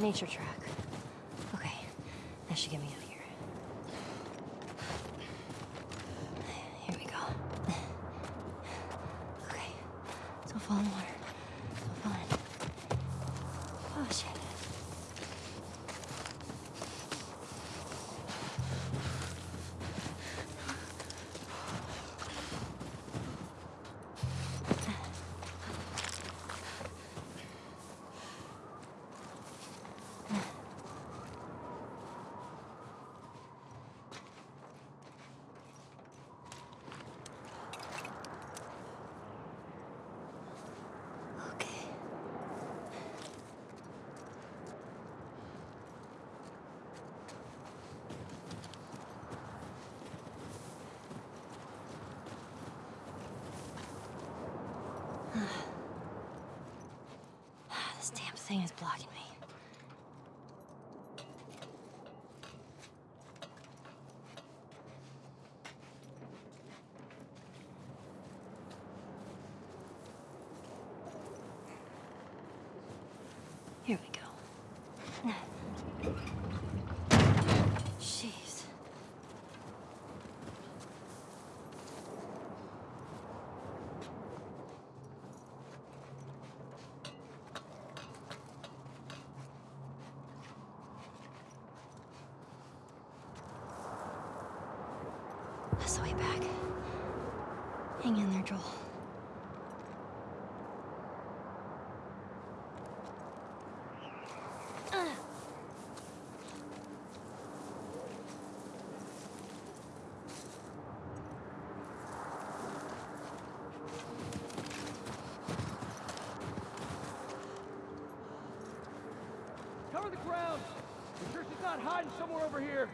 nature track. Okay, that should get me out of here. Here we go. Okay, don't fall in the water. This damn thing is blocking me. Here we go. Jeez. The way back. Hang in there, Joel. Cover the ground! I'm sure she's not hiding somewhere over here.